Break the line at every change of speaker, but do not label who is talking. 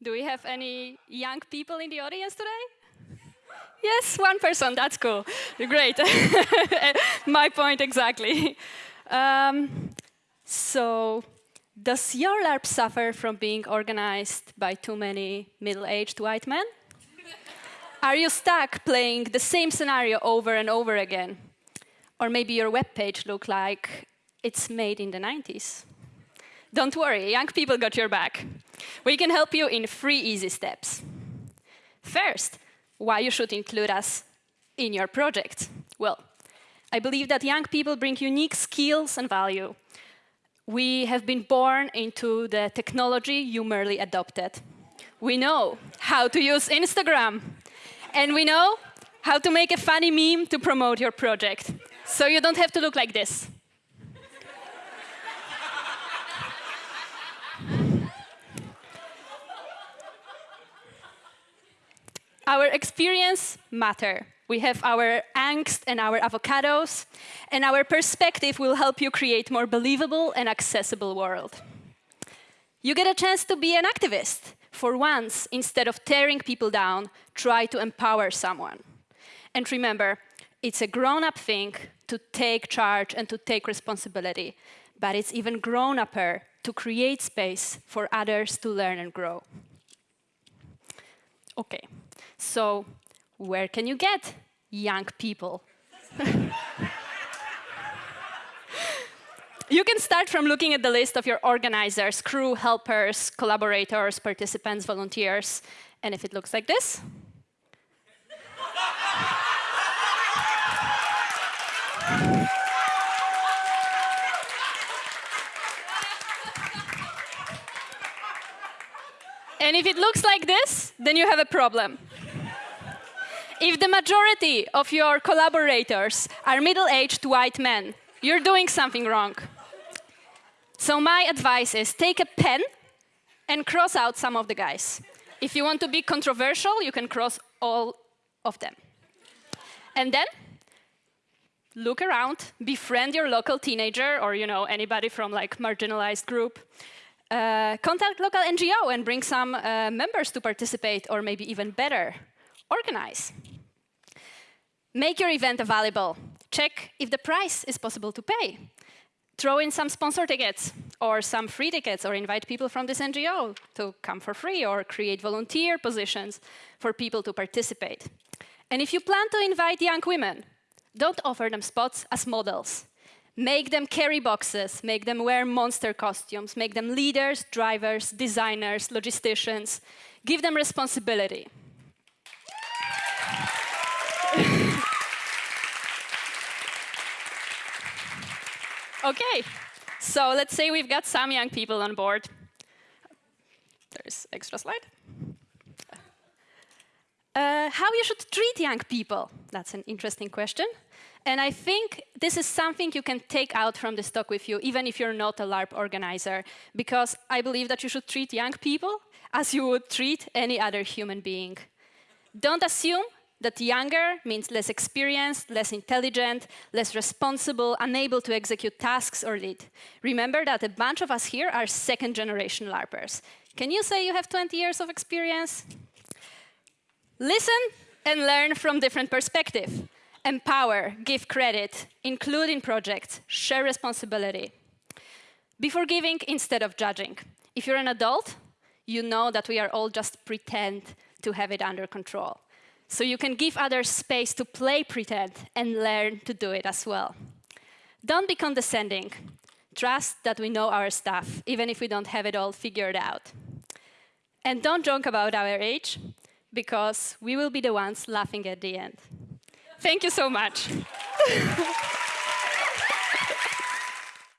Do we have any young people in the audience today? Yes, one person, that's cool. Great. My point exactly. Um, so, does your LARP suffer from being organized by too many middle-aged white men? Are you stuck playing the same scenario over and over again? Or maybe your web page look like it's made in the 90s. Don't worry, young people got your back. We can help you in three easy steps. First, why you should include us in your project. Well, I believe that young people bring unique skills and value. We have been born into the technology you merely adopted. We know how to use Instagram, and we know how to make a funny meme to promote your project. So you don't have to look like this. Our experience matter. We have our angst and our avocados, and our perspective will help you create more believable and accessible world. You get a chance to be an activist. For once, instead of tearing people down, try to empower someone. And remember, it's a grown-up thing to take charge and to take responsibility, but it's even grown-upper to create space for others to learn and grow. Okay, so where can you get young people? you can start from looking at the list of your organizers, crew, helpers, collaborators, participants, volunteers, and if it looks like this, And if it looks like this, then you have a problem. if the majority of your collaborators are middle-aged white men, you're doing something wrong. So my advice is take a pen and cross out some of the guys. If you want to be controversial, you can cross all of them. And then look around, befriend your local teenager or you know anybody from like marginalized group. Uh, contact local NGO and bring some uh, members to participate or maybe even better, organize. Make your event available. Check if the price is possible to pay. Throw in some sponsor tickets or some free tickets or invite people from this NGO to come for free or create volunteer positions for people to participate. And if you plan to invite young women, don't offer them spots as models. Make them carry boxes, make them wear monster costumes, make them leaders, drivers, designers, logisticians. Give them responsibility. okay, so let's say we've got some young people on board. There's extra slide. Uh, how you should treat young people? That's an interesting question. And I think this is something you can take out from this talk with you, even if you're not a LARP organizer, because I believe that you should treat young people as you would treat any other human being. Don't assume that younger means less experienced, less intelligent, less responsible, unable to execute tasks or lead. Remember that a bunch of us here are second generation LARPers. Can you say you have 20 years of experience? Listen and learn from different perspectives. Empower, give credit, include in projects, share responsibility. Before giving instead of judging. If you're an adult, you know that we are all just pretend to have it under control. So you can give others space to play pretend and learn to do it as well. Don't be condescending. Trust that we know our stuff, even if we don't have it all figured out. And don't joke about our age, because we will be the ones laughing at the end. Thank you so much.